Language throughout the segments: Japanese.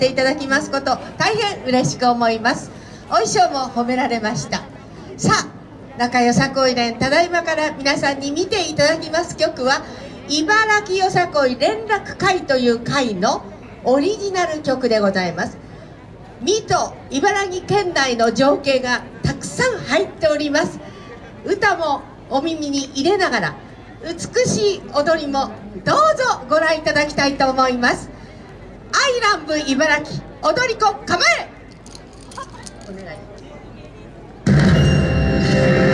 ていただきますこと大変嬉しく思います。お衣装も褒められました。さあ中よさこい連ただいまから皆さんに見ていただきます曲は茨城よさこい連絡会という会のオリジナル曲でございます。水戸茨城県内の情景がたくさん入っております。歌もお耳に入れながら美しい踊りもどうぞご覧いただきたいと思います。アイランブ茨城。踊り子構え。お願い。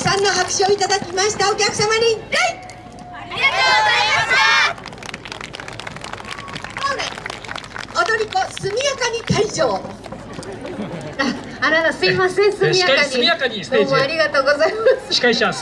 さんの拍手をいただきました。お客様に礼ありがとうございました踊り子速やかに退場。ああららすいません速やかに。どうもありがとうございます。司会者